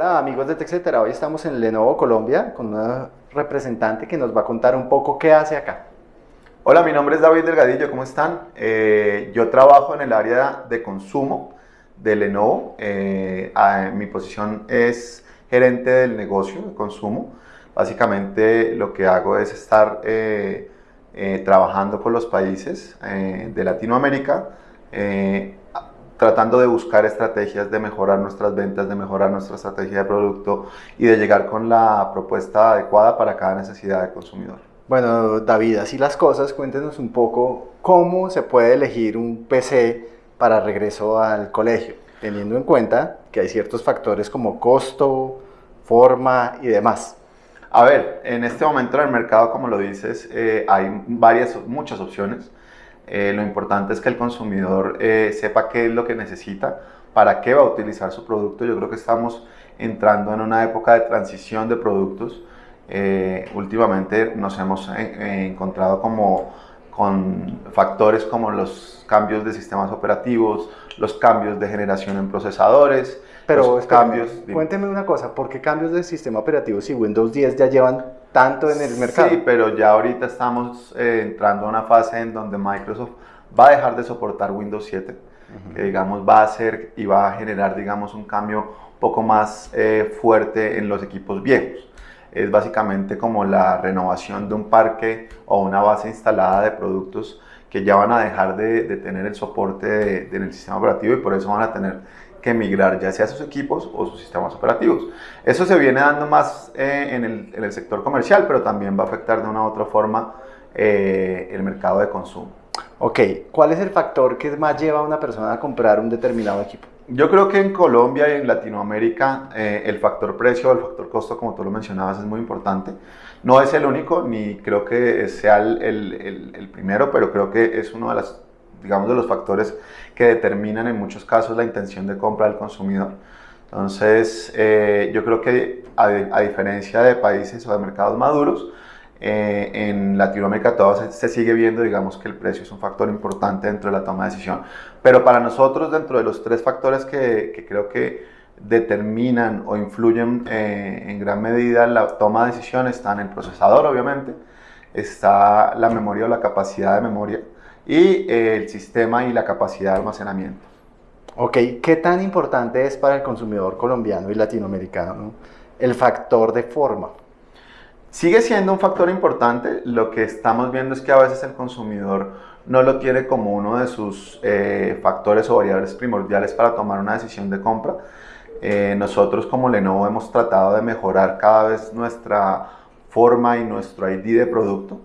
Hola amigos de TechCetera, hoy estamos en Lenovo Colombia con una representante que nos va a contar un poco qué hace acá. Hola, mi nombre es David Delgadillo, ¿cómo están? Eh, yo trabajo en el área de consumo de Lenovo. Eh, mi posición es gerente del negocio de consumo. Básicamente lo que hago es estar eh, trabajando con los países de Latinoamérica tratando de buscar estrategias de mejorar nuestras ventas, de mejorar nuestra estrategia de producto y de llegar con la propuesta adecuada para cada necesidad del consumidor. Bueno, David, así las cosas, cuéntenos un poco cómo se puede elegir un PC para regreso al colegio, teniendo en cuenta que hay ciertos factores como costo, forma y demás. A ver, en este momento en el mercado, como lo dices, eh, hay varias, muchas opciones. Eh, lo importante es que el consumidor eh, sepa qué es lo que necesita, para qué va a utilizar su producto. Yo creo que estamos entrando en una época de transición de productos. Eh, últimamente nos hemos encontrado como con factores como los cambios de sistemas operativos, los cambios de generación en procesadores, pero cambios. Cuénteme una cosa, ¿por qué cambios de sistema operativo si Windows 10 ya llevan tanto en el mercado? Sí, pero ya ahorita estamos eh, entrando a una fase en donde Microsoft va a dejar de soportar Windows 7, que digamos va a hacer y va a generar digamos un cambio un poco más eh, fuerte en los equipos viejos. Es básicamente como la renovación de un parque o una base instalada de productos que ya van a dejar de, tener el soporte en el sistema operativo y por eso van a tener que migrar ya sea sus equipos o sus sistemas operativos. Eso se viene dando más eh, en, el, en, el, sector comercial, pero también va a afectar de una u otra forma eh, el mercado de consumo. Ok, ¿cuál es el factor que más lleva a una persona a comprar un determinado equipo? Yo creo que en Colombia y en Latinoamérica eh, el factor precio, el factor costo, como tú lo mencionabas, es muy importante. No es el único, ni creo que sea el, el, el primero, pero creo que es uno de las digamos, de los factores que determinan en muchos casos la intención de compra del consumidor. Entonces, eh, yo creo que a, diferencia de países o de mercados maduros, eh, en Latinoamérica todavía se, sigue viendo, digamos, que el precio es un factor importante dentro de la toma de decisión. Pero para nosotros, dentro de los tres factores que, creo que determinan o influyen eh, en gran medida la toma de decisión, están el procesador, obviamente, está la memoria o la capacidad de memoria, y eh, el sistema y la capacidad de almacenamiento. Ok, ¿qué tan importante es para el consumidor colombiano y latinoamericano el factor de forma? Sigue siendo un factor importante, lo que estamos viendo es que a veces el consumidor no lo tiene como uno de sus eh, factores o variables primordiales para tomar una decisión de compra. Eh, nosotros como Lenovo hemos tratado de mejorar cada vez nuestra forma y nuestro ID de producto.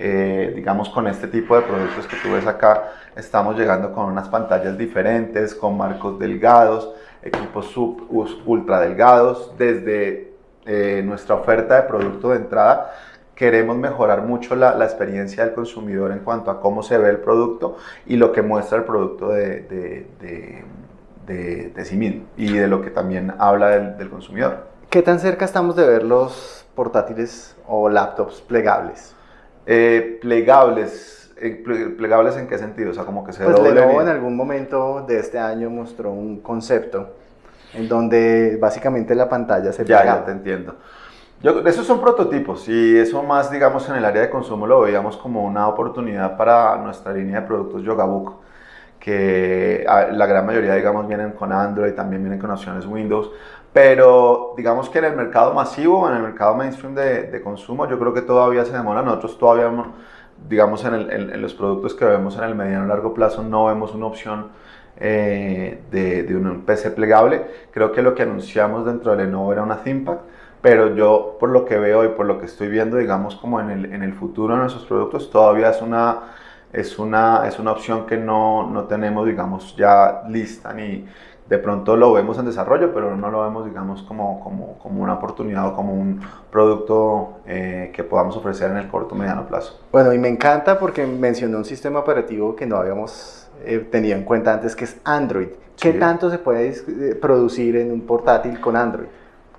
Eh, digamos con este tipo de productos que tú ves acá, estamos llegando con unas pantallas diferentes, con marcos delgados, equipos sub, ultra delgados, desde eh, nuestra oferta de producto de entrada queremos mejorar mucho la, la, experiencia del consumidor en cuanto a cómo se ve el producto y lo que muestra el producto de, de, de, de sí mismo y de lo que también habla del, del consumidor. ¿Qué tan cerca estamos de ver los portátiles o laptops plegables? Eh, plegables, eh, ¿plegables en qué sentido? O sea, como que se pues Lenovo en algún momento de este año mostró un concepto en donde básicamente la pantalla se Ya, ya te entiendo. Yo, esos son prototipos y eso más, digamos, en el área de consumo lo veíamos como una oportunidad para nuestra línea de productos Yogabook, que la gran mayoría, digamos, vienen con Android, también vienen con opciones Windows, pero digamos que en el mercado masivo, en el mercado mainstream de, de consumo, yo creo que todavía se demora. Nosotros todavía, digamos, en, el, en, los productos que vemos en el mediano y largo plazo, no vemos una opción eh, de, de, un PC plegable. Creo que lo que anunciamos dentro de Lenovo era una ThinkPad, pero yo por lo que veo y por lo que estoy viendo, digamos, como en el, en el futuro de nuestros productos, todavía es una, es una, es una opción que no, no tenemos, digamos, ya lista ni de pronto lo vemos en desarrollo, pero no lo vemos, digamos, como, como, como una oportunidad o como un producto eh, que podamos ofrecer en el corto o mediano plazo. Bueno, y me encanta porque mencionó un sistema operativo que no habíamos eh, tenido en cuenta antes, que es Android. ¿Qué tanto se puede eh, producir en un portátil con Android?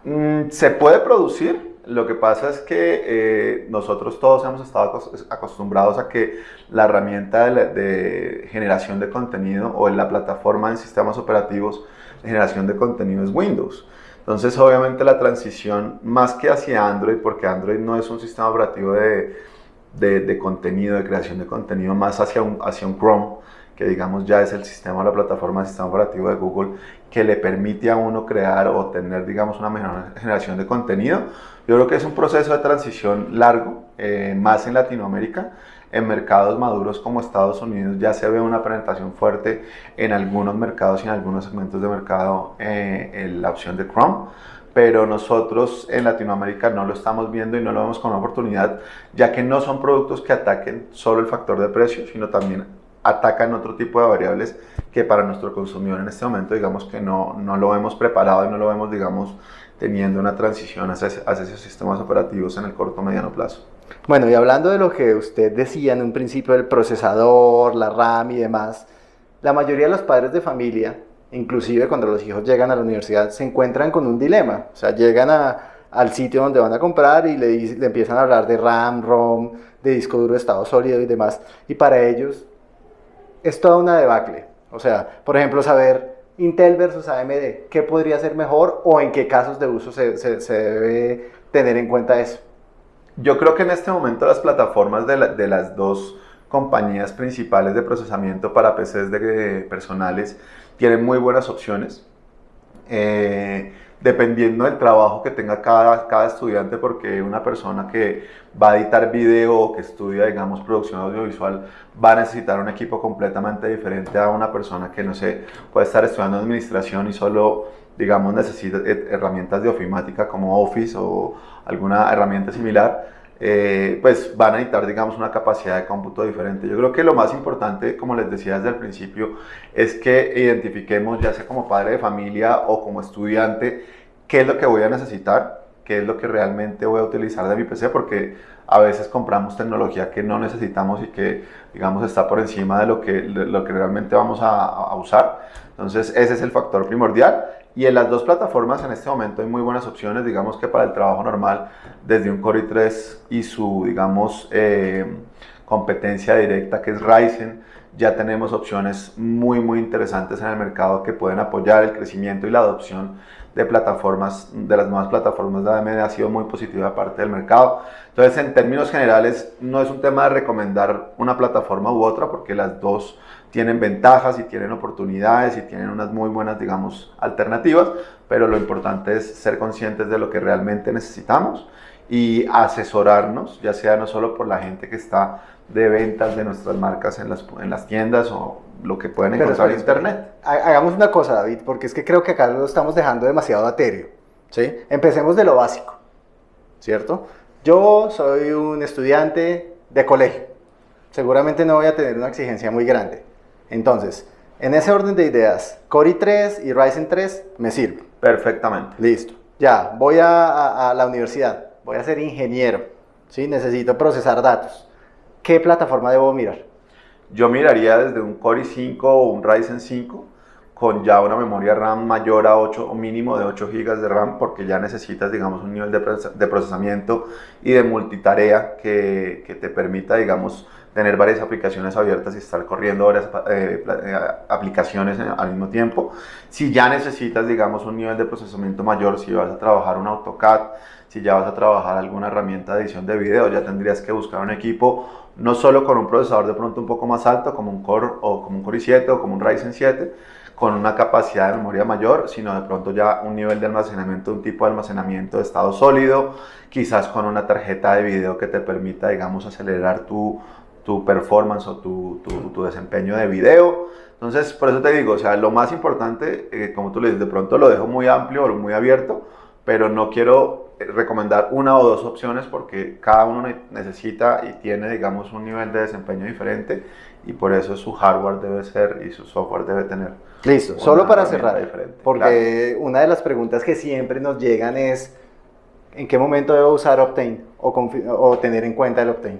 Mm, se puede producir, lo que pasa es que eh, nosotros todos hemos estado acostumbrados a que la herramienta de, generación de contenido o en la plataforma de sistemas operativos de generación de contenido es Windows. Entonces, obviamente la transición más que hacia Android, porque Android no es un sistema operativo de, de, contenido, de creación de contenido, más hacia hacia un Chrome, que digamos ya es el sistema, la plataforma, el sistema operativo de Google, que le permite a uno crear o tener, digamos, una mejor generación de contenido. Yo creo que es un proceso de transición largo, eh, más en Latinoamérica. En mercados maduros como Estados Unidos ya se ve una presentación fuerte en algunos mercados y en algunos segmentos de mercado eh, en la opción de Chrome pero nosotros en Latinoamérica no lo estamos viendo y no lo vemos como una oportunidad, ya que no son productos que ataquen solo el factor de precio, sino también atacan otro tipo de variables que para nuestro consumidor en este momento digamos que no, no lo hemos preparado y no lo vemos digamos teniendo una transición hacia, hacia esos sistemas operativos en el corto o mediano plazo. Bueno, y hablando de lo que usted decía en un principio del procesador, la RAM y demás, la mayoría de los padres de familia, inclusive cuando los hijos llegan a la universidad, se encuentran con un dilema. O sea, llegan a, al sitio donde van a comprar y le, le empiezan a hablar de RAM, ROM, de disco duro de estado sólido y demás. Y para ellos es toda una debacle. O sea, por ejemplo, saber Intel versus AMD, ¿qué podría ser mejor o en qué casos de uso se, se, debe tener en cuenta eso? Yo creo que en este momento las plataformas de, de las dos compañías principales de procesamiento para PCs de, personales tienen muy buenas opciones. Eh, dependiendo del trabajo que tenga cada, cada estudiante, porque una persona que va a editar video o que estudia, digamos, producción audiovisual, va a necesitar un equipo completamente diferente a una persona que, no sé, puede estar estudiando administración y solo, digamos, necesita herramientas de ofimática como Office o alguna herramienta similar. Eh, pues van a necesitar, digamos, una capacidad de cómputo diferente. Yo creo que lo más importante, como les decía desde el principio, es que identifiquemos, ya sea como padre de familia o como estudiante, qué es lo que voy a necesitar, qué es lo que realmente voy a utilizar de mi PC, porque a veces compramos tecnología que no necesitamos y que, digamos, está por encima de lo que, lo que realmente vamos a, a usar. Entonces, ese es el factor primordial. Y en las dos plataformas en este momento hay muy buenas opciones, digamos que para el trabajo normal, desde un Core i3 y su, digamos, eh, competencia directa que es Ryzen, ya tenemos opciones muy, muy interesantes en el mercado que pueden apoyar el crecimiento y la adopción de plataformas, de las nuevas plataformas de AMD ha sido muy positiva parte del mercado. Entonces, en términos generales, no es un tema de recomendar una plataforma u otra, porque las dos tienen ventajas y tienen oportunidades y tienen unas muy buenas, digamos, alternativas, pero lo importante es ser conscientes de lo que realmente necesitamos y asesorarnos, ya sea no solo por la gente que está de ventas de nuestras marcas en las, en las tiendas o lo que pueden encontrar en internet. Hagamos una cosa, David, porque es que creo que acá lo estamos dejando demasiado atéreo. ¿sí? Empecemos de lo básico, ¿cierto? Yo soy un estudiante de colegio. Seguramente no voy a tener una exigencia muy grande. Entonces, en ese orden de ideas, Core i3 y Ryzen 3 me sirven. Perfectamente. Listo. Ya, voy a, a, la universidad, voy a ser ingeniero, ¿sí? necesito procesar datos. ¿Qué plataforma debo mirar? Yo miraría desde un Core i5 o un Ryzen 5 con ya una memoria RAM mayor a 8 o mínimo de 8 GB de RAM porque ya necesitas digamos un nivel de procesamiento y de multitarea que, que te permita digamos tener varias aplicaciones abiertas y estar corriendo varias eh, eh, aplicaciones al mismo tiempo. Si ya necesitas, digamos, un nivel de procesamiento mayor, si vas a trabajar un AutoCAD, si ya vas a trabajar alguna herramienta de edición de video, ya tendrías que buscar un equipo no solo con un procesador de pronto un poco más alto, como un Core o como un Core i7 o como un Ryzen 7, con una capacidad de memoria mayor, sino de pronto ya un nivel de almacenamiento, un tipo de almacenamiento de estado sólido, quizás con una tarjeta de video que te permita, digamos, acelerar tu, tu performance o tu, tu, desempeño de video. Entonces, por eso te digo, o sea, lo más importante, eh, como tú le dices, de pronto lo dejo muy amplio o muy abierto, pero no quiero eh, recomendar una o dos opciones porque cada uno necesita y tiene, digamos, un nivel de desempeño diferente y por eso su hardware debe ser y su software debe tener. Listo, solo para cerrar, diferente. porque una de las preguntas que siempre nos llegan es, ¿en qué momento debo usar Optane o, o tener en cuenta el Optane?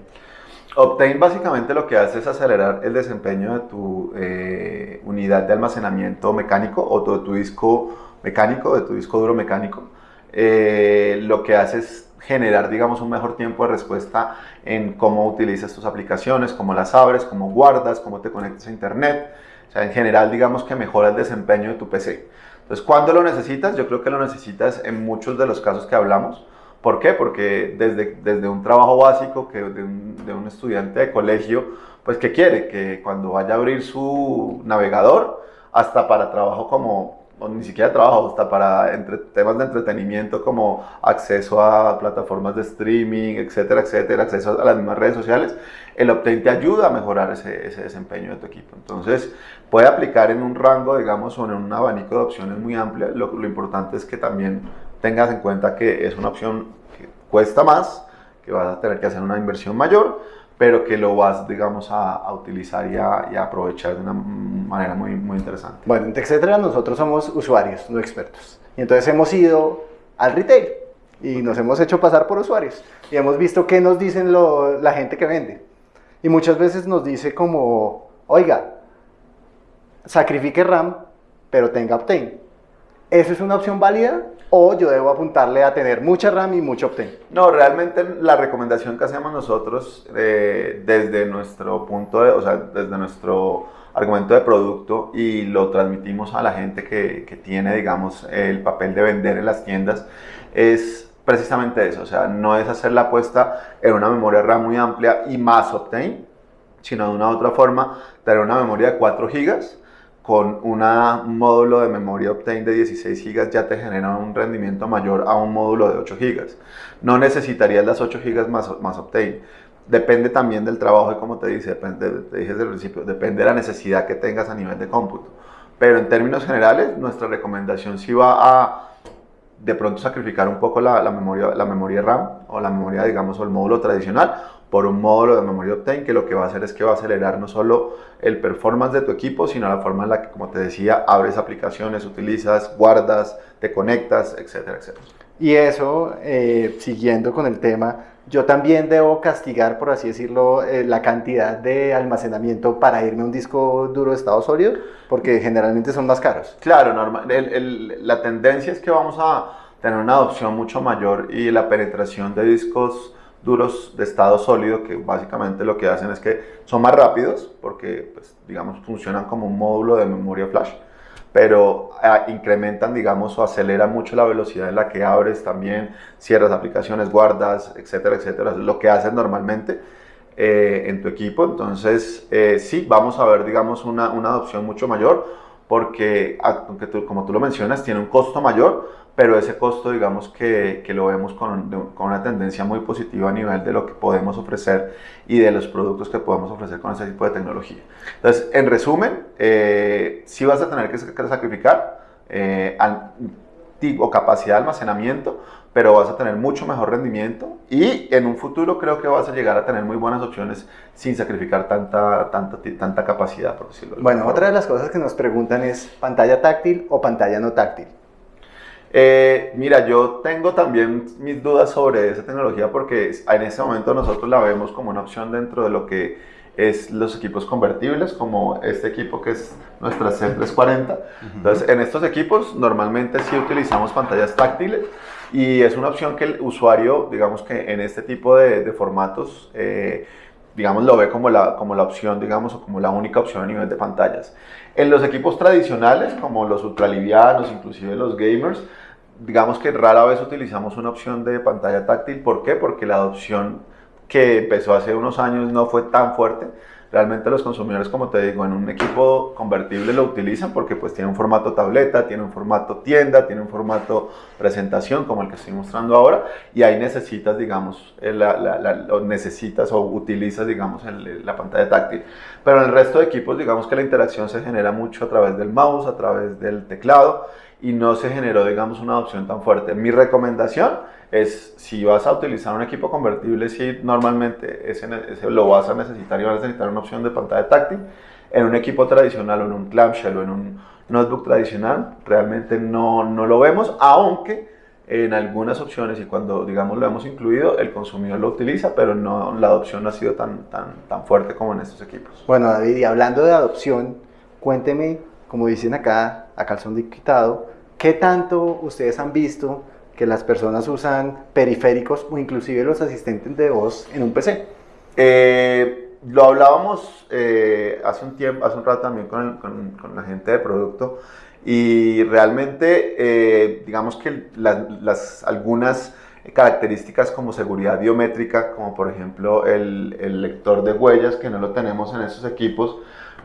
Optane básicamente lo que hace es acelerar el desempeño de tu eh, unidad de almacenamiento mecánico o de tu disco mecánico, de tu disco duro mecánico. Eh, lo que hace es generar, digamos, un mejor tiempo de respuesta en cómo utilizas tus aplicaciones, cómo las abres, cómo guardas, cómo te conectas a internet. O sea, en general, digamos que mejora el desempeño de tu PC. Entonces, ¿cuándo lo necesitas? Yo creo que lo necesitas en muchos de los casos que hablamos. ¿Por qué? Porque desde, desde un trabajo básico que de un, de un estudiante de colegio, pues ¿qué quiere? Que cuando vaya a abrir su navegador, hasta para trabajo como o ni siquiera trabajo, hasta para entre, temas de entretenimiento como acceso a plataformas de streaming, etcétera, etcétera, acceso a las mismas redes sociales, el Optane te ayuda a mejorar ese, ese, desempeño de tu equipo. Entonces, puede aplicar en un rango, digamos, o en un abanico de opciones muy amplio. Lo, lo importante es que también tengas en cuenta que es una opción que cuesta más, que vas a tener que hacer una inversión mayor, pero que lo vas, digamos, a, a utilizar y a, y a, aprovechar de una manera muy, muy interesante. Bueno, en TechCetera nosotros somos usuarios, no expertos. Y entonces hemos ido al retail y nos hemos hecho pasar por usuarios y hemos visto qué nos dicen lo, la gente que vende. Y muchas veces nos dice como, oiga, sacrifique RAM, pero tenga Optane. ¿Eso es una opción válida? ¿O yo debo apuntarle a tener mucha RAM y mucho Optane? No, realmente la recomendación que hacemos nosotros eh, desde nuestro punto de, o sea, desde nuestro argumento de producto y lo transmitimos a la gente que, que tiene, digamos, el papel de vender en las tiendas, es precisamente eso, o sea, no es hacer la apuesta en una memoria RAM muy amplia y más Optane, sino de una u otra forma tener una memoria de 4 GB con un módulo de memoria Optane de 16 GB ya te genera un rendimiento mayor a un módulo de 8 GB. No necesitarías las 8 GB más, más Optane. Depende también del trabajo y como te, dice, depende, te dije desde el principio, depende de la necesidad que tengas a nivel de cómputo. Pero en términos generales, nuestra recomendación sí va a de pronto sacrificar un poco la, la, memoria, la memoria RAM o la memoria, digamos, o el módulo tradicional por un módulo de memoria Optane que lo que va a hacer es que va a acelerar no solo el performance de tu equipo, sino la forma en la que, como te decía, abres aplicaciones, utilizas, guardas, te conectas, etcétera, etcétera. Y eso, eh, siguiendo con el tema, yo también debo castigar, por así decirlo, eh, la cantidad de almacenamiento para irme a un disco duro de estado sólido, porque generalmente son más caros. Claro, normal, el, el, la tendencia es que vamos a tener una adopción mucho mayor y la penetración de discos duros de estado sólido que básicamente lo que hacen es que son más rápidos porque pues, digamos funcionan como un módulo de memoria flash pero ah, incrementan digamos o aceleran mucho la velocidad en la que abres también cierras aplicaciones guardas etcétera etcétera. Lo que haces normalmente eh, en tu equipo. Entonces eh, sí vamos a ver digamos una, una adopción mucho mayor porque aunque tú, como tú lo mencionas tiene un costo mayor pero ese costo digamos que, que lo vemos con, con, una tendencia muy positiva a nivel de lo que podemos ofrecer y de los productos que podemos ofrecer con ese tipo de tecnología. Entonces, en resumen, eh, sí vas a tener que sacrificar eh, o capacidad de almacenamiento, pero vas a tener mucho mejor rendimiento y en un futuro creo que vas a llegar a tener muy buenas opciones sin sacrificar tanta, tanta, tanta capacidad, por decirlo Bueno, otra de las cosas que nos preguntan es pantalla táctil o pantalla no táctil. Eh, mira, yo tengo también mis dudas sobre esa tecnología porque en este momento nosotros la vemos como una opción dentro de lo que es los equipos convertibles, como este equipo que es nuestra C340. Entonces, en estos equipos normalmente sí utilizamos pantallas táctiles y es una opción que el usuario, digamos que en este tipo de, de formatos, eh, digamos, lo ve como la, como la opción, digamos, o como la única opción a nivel de pantallas. En los equipos tradicionales, como los ultralivianos, inclusive los gamers, digamos que rara vez utilizamos una opción de pantalla táctil. ¿Por qué? Porque la adopción que empezó hace unos años no fue tan fuerte. Realmente los consumidores, como te digo, en un equipo convertible lo utilizan porque pues tiene un formato tableta, tiene un formato tienda, tiene un formato presentación como el que estoy mostrando ahora y ahí necesitas, digamos, la, la, la, necesitas o utilizas, digamos, la pantalla táctil. Pero en el resto de equipos, digamos que la interacción se genera mucho a través del mouse, a través del teclado y no se generó, digamos, una adopción tan fuerte. Mi recomendación es, si vas a utilizar un equipo convertible, si normalmente ese, ese, lo vas a necesitar y vas a necesitar una opción de pantalla táctil, en un equipo tradicional o en un clamshell o en un notebook tradicional, realmente no, no lo vemos, aunque en algunas opciones y cuando digamos lo hemos incluido, el consumidor lo utiliza, pero no, la adopción no ha sido tan, tan, tan fuerte como en estos equipos. Bueno, David, y hablando de adopción, cuénteme, como dicen acá, a calzón de quitado, ¿qué tanto ustedes han visto que las personas usan periféricos o inclusive los asistentes de voz en un PC? Eh, lo hablábamos eh, hace un tiempo, hace un rato también con, con, con la gente de producto y realmente eh, digamos que las, las, algunas características como seguridad biométrica, como por ejemplo el, el lector de huellas que no lo tenemos en estos equipos,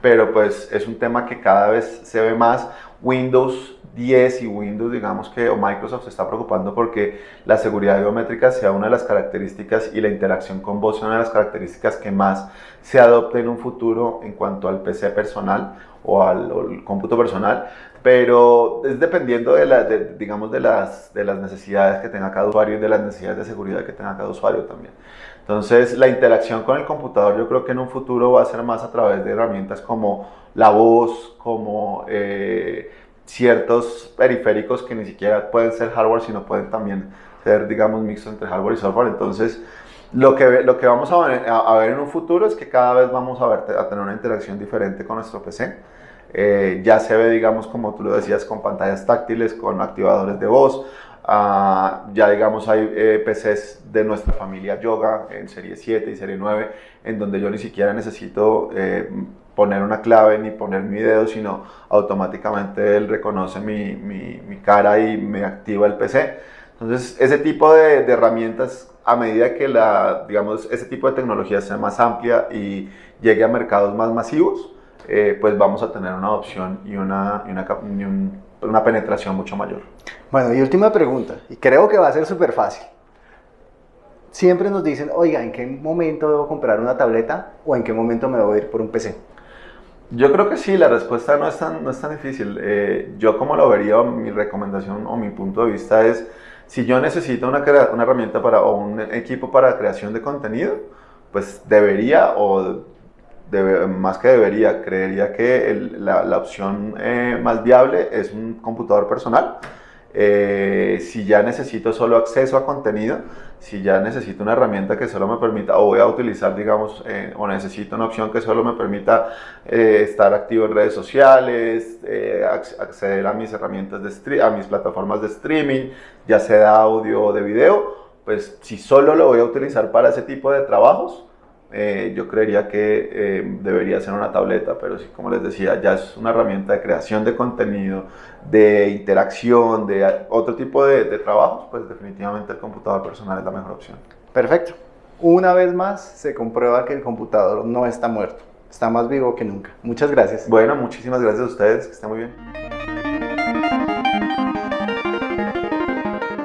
pero pues es un tema que cada vez se ve más. Windows 10 y Windows, digamos que, o Microsoft se está preocupando porque la seguridad biométrica sea una de las características y la interacción con voz sea una de las características que más se adopte en un futuro en cuanto al PC personal o al, o cómputo personal, pero es dependiendo de, la, de, digamos, de las, de las necesidades que tenga cada usuario y de las necesidades de seguridad que tenga cada usuario también. Entonces, la interacción con el computador yo creo que en un futuro va a ser más a través de herramientas como la voz, como eh, ciertos periféricos que ni siquiera pueden ser hardware, sino pueden también ser, digamos, mixtos entre hardware y software. Entonces, lo que, lo que vamos a ver, a ver en un futuro es que cada vez vamos a, ver, a tener una interacción diferente con nuestro PC. Eh, ya se ve, digamos, como tú lo decías, con pantallas táctiles, con activadores de voz. Uh, ya digamos hay eh, PCs de nuestra familia Yoga en serie 7 y serie 9 en donde yo ni siquiera necesito eh, poner una clave ni poner mi dedo sino automáticamente él reconoce mi, mi, mi, cara y me activa el PC entonces ese tipo de, de, herramientas a medida que la digamos ese tipo de tecnología sea más amplia y llegue a mercados más masivos eh, pues vamos a tener una adopción y una, y una, y un, una penetración mucho mayor. Bueno, y última pregunta, y creo que va a ser súper fácil. Siempre nos dicen, oiga, ¿en qué momento debo comprar una tableta o en qué momento me debo ir por un PC? Yo creo que sí, la respuesta no es tan, no es tan difícil. Eh, yo como lo vería, mi recomendación o mi punto de vista es, si yo necesito una, una herramienta para, o un equipo para creación de contenido, pues debería o Debe, más que debería, creería que el, la, la, opción eh, más viable es un computador personal. Eh, si ya necesito solo acceso a contenido, si ya necesito una herramienta que solo me permita, o voy a utilizar, digamos, eh, o necesito una opción que solo me permita eh, estar activo en redes sociales, acceder a mis herramientas de a mis plataformas de streaming, ya sea de audio o de video, pues si solo lo voy a utilizar para ese tipo de trabajos, eh, yo creería que eh, debería ser una tableta, pero sí, como les decía, ya es una herramienta de creación de contenido, de interacción, de otro tipo de, de trabajos, pues definitivamente el computador personal es la mejor opción. Perfecto. Una vez más se comprueba que el computador no está muerto, está más vivo que nunca. Muchas gracias. Bueno, muchísimas gracias a ustedes, que estén muy bien.